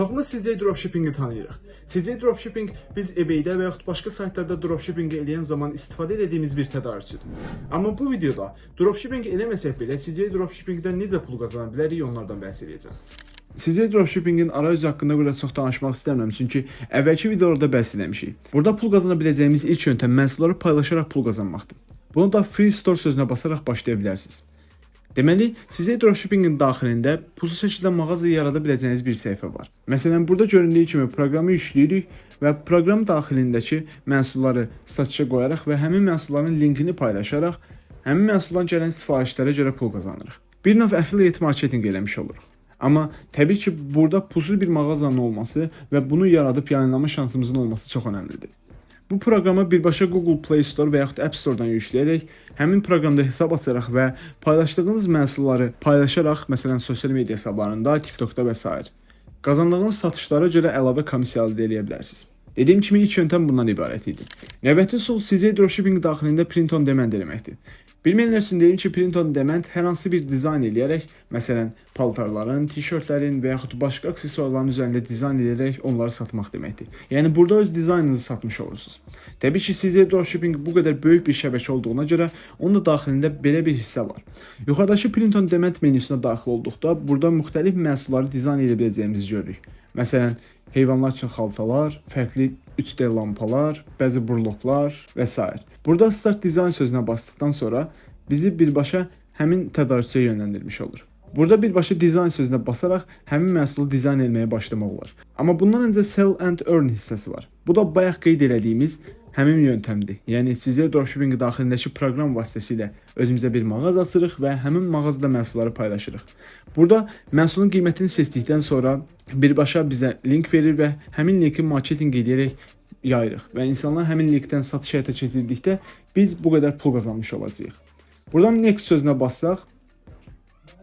Çoxumuz CJ dropshippingi tanıyırıq. CJ dropshipping biz eBay-də və yaxud başqa saytlarda dropshipping edən zaman istifadə etdiyimiz bir tədarükçüdür. Amma bu videoda dropshipping eləməsək belə CJ dropshippingdən necə pul qazana bilərik onlardan bəhs edəcəm. CJ dropshippingin arayüzü haqqında burada çox danışmaq istəmirəm, çünki əvvəlki videolarda bəhs etmişik. Burada pul qazana biləcəyimiz ilk yöntəm məhsulları paylaşaraq pul qazanmaqdır. Bunu da Free Store sözünə basaraq başlaya bilərsiniz. Deməli, sizə dropshippingin daxilində pulsuz şəkildə mağaza yarada biləcəyiniz bir səhifə var. Məsələn, burada göründüyü kimi proqramı yükləyirik və proqram daxilindəki məhsulları satışa qoyaraq və həmin məhsulların linkini paylaşaraq həmin məhsuldan gələn sifarişlərə görə pul qazanırıq. Bir növ affiliate marketinq eləmiş oluruq. Amma təbii ki, burada pulsuz bir mağazanın olması və bunu yaradıb yayınlama şansımızın olması çox əhəmilidir. Bu proqramı birbaşa Google Play Store və yaxud App Store-dan yükləyərək həmin proqramda hesab açaraq və paylaşdığınız məhsulları paylaşaraq, məsələn, sosial media hesablarında, TikTokda və s. qazandığınız satışlara görə əlavə komissiya əldə edə bilərsiniz. Dediyim kimi ilk yöntəm bundan ibarət idi. Növbəti üsul CJ dropshipping daxilində print on demand eləməkdir. Bilməyənlər üçün deyim ki, print on demand hər hansı bir dizayn eləyərək, məsələn, paltarların, tişörtlərin və yaxud başqa aksesuarların üzərində dizayn edərək onları satmaq deməkdir. Yəni burada öz dizaynınızı satmış olursunuz. Təbii ki, CJ dropshipping bu qədər böyük bir şəbəkə olduğuna görə onun da daxilində belə bir hissə var. Yuxarıdakı print on demand menüsünə daxil olduqda burada müxtəlif məhsulları dizayn edə biləcəyimizi görürük. Məsələn, heyvanlar üçün xaltalar, fərqli 3D lampalar, bəzi burloklar və s. Burada Start Design sözünə basdıqdan sonra bizi birbaşa həmin tədarükçiyə yönləndirmiş olur. Burada birbaşa dizayn sözünə basaraq həmin məhsulu dizayn etməyə başlamaq olar. Amma bundan öncə sell and earn hissəsi var. Bu da bayaq qeyd elədiyimiz həmin yöntəmdir. Yəni sizə dropshipping daxilindəki proqram vasitəsilə özümüzə bir mağaza açırıq və həmin mağazada məhsulları paylaşırıq. Burada məhsulun qiymətini seçdikdən sonra birbaşa bizə link verir və həmin linki marketinq edərək yayırıq və insanlar həmin linkdən satış həyata keçirdikdə biz bu qədər pul qazanmış olacağıq. Buradan next sözünə bassaq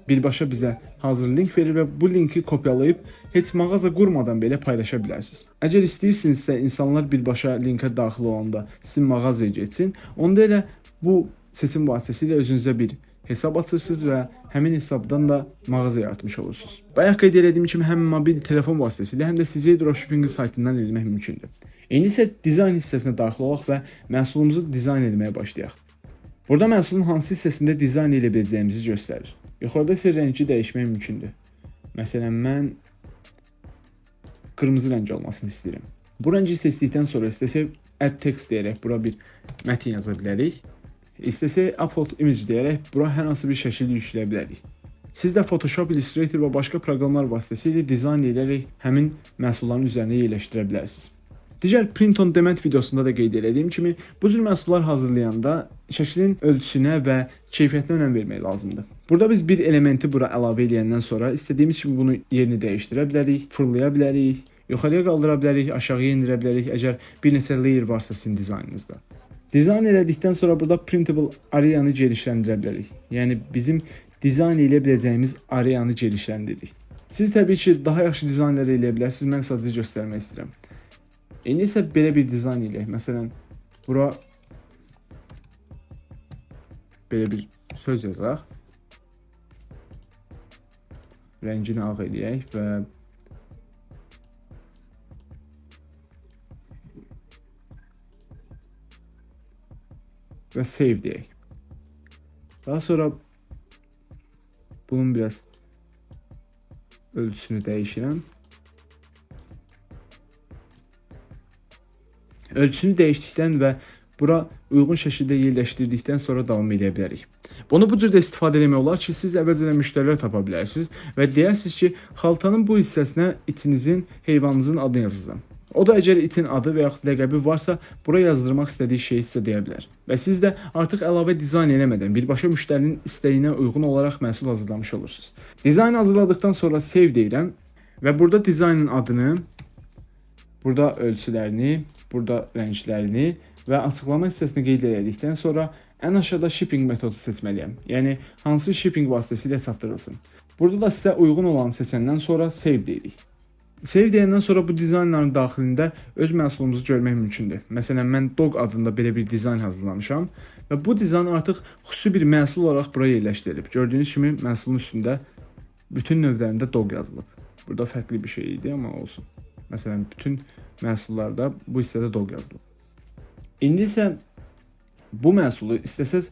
birbaşa bizə hazır link verir və bu linki kopyalayıb heç mağaza qurmadan belə paylaşa bilərsiniz. Əgər istəyirsinizsə insanlar birbaşa linkə daxil olanda sizin mağazaya getsin, onda elə bu seçim vasitəsilə özünüzə bir hesab açırsınız və həmin hesabdan da mağaza yaratmış olursunuz. Bayaq qeyd etdiyim kimi həm mobil telefon vasitəsilə, həm də CJ Dropshipping saytından etmək mümkündür. İndi isə dizayn hissəsinə daxil olaq və məhsulumuzu dizayn etməyə başlayaq. Burada məhsulun hansı hissəsində dizayn edə biləcəyimizi göstərir. Yuxarıda isə rəngi dəyişmək mümkündür. Məsələn, mən qırmızı rəng olmasını istəyirəm. Bu rəngi seçdikdən sonra istəsək add text deyərək bura bir mətin yaza bilərik. İstəsək upload image deyərək bura hər hansı bir şəkil yükləyə bilərik. Siz də Photoshop, Illustrator və başqa proqramlar vasitəsilə dizayn edərək həmin məhsulların üzərinə yerləşdirə bilərsiniz. Digər print on demand videosunda da qeyd etdiyim kimi, bu cür məhsullar hazırlayanda şəklin ölçüsünə və keyfiyyətinə önəm vermək lazımdır. Burada biz bir elementi bura əlavə edəndən sonra istədiyimiz kimi bunu yerini dəyişdirə bilərik, fırlaya bilərik, yuxarıya qaldıra bilərik, aşağıya endirə bilərik, əgər bir neçə layer varsa sizin dizaynınızda. Dizayn elədikdən sonra burada printable areanı genişləndirə bilərik. Yəni bizim dizayn edə biləcəyimiz areanı genişləndiririk. Siz təbii ki, daha yaxşı dizaynlar eləyə bilərsiniz. Mən sadəcə göstərmək istəyirəm. İndi isə belə bir dizayn eləyək. Məsələn, bura belə bir söz yazaq. Rəngini ağ eləyək və və save deyək. Daha sonra bunun biraz ölçüsünü dəyişirəm. Ölçüsünü dəyişdikdən və bura uyğun şəkildə yerləşdirdikdən sonra davam edə bilərik. Bunu bu cür də istifadə etmək olar ki, siz əvvəlcədən müştərilər tapa bilərsiniz və deyərsiniz ki, xaltanın bu hissəsinə itinizin, heyvanınızın adını yazın. O da əgər itin adı və yaxud ləqəbi varsa, bura yazdırmaq istədiyi şeyi sizə deyə bilər. Və siz də artıq əlavə dizayn eləmədən birbaşa müştərinin istəyinə uyğun olaraq məhsul hazırlamış olursunuz. Dizayn hazırladıkdan sonra save deyirəm və burada dizaynın adını, burada ölçülərini, burada rənglərini və açıqlama hissəsini qeyd etdikdən sonra ən aşağıda shipping metodu seçməliyəm. Yəni hansı shipping vasitəsilə çatdırılsın. Burada da sizə uyğun olanı seçəndən sonra save deyirik. Save deyəndən sonra bu dizaynların daxilində öz məhsulumuzu görmək mümkündür. Məsələn, mən dog adında belə bir dizayn hazırlamışam və bu dizayn artıq xüsusi bir məhsul olaraq bura yerləşdirilib. Gördüyünüz kimi məhsulun üstündə bütün növlərində dog yazılıb. Burada fərqli bir şey idi, amma olsun. Məsələn, bütün məhsullarda bu hissədə dog yazılıb. İndi isə bu məhsulu istəsəz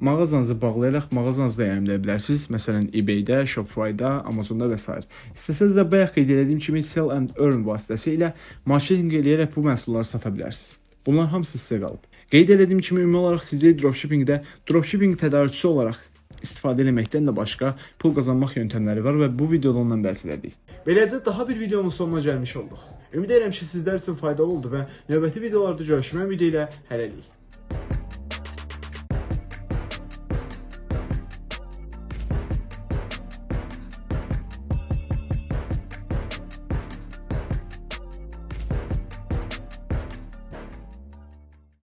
mağazanızı bağlayaraq mağazanızda yayımlaya bilərsiniz. Məsələn, eBay-də, Shopify-da, Amazon-da və s. İstəsəz də bayaq qeyd etdiyim kimi sell and earn vasitəsilə marketinq eləyərək bu məhsulları sata bilərsiniz. Bunlar hamısı sizə qalıb. Qeyd etdiyim kimi ümumi olaraq CJ Dropshipping-də dropshipping tədarükçüsü olaraq istifadə etməkdən də başqa pul qazanmaq yöntəmləri var və bu videoda ondan bəhs edirik. Beləcə daha bir videonun sonuna gəlmiş olduq. Ümid edirəm ki, sizlər üçün faydalı oldu və növbəti videolarda görüşmək ümidi ilə hələlik.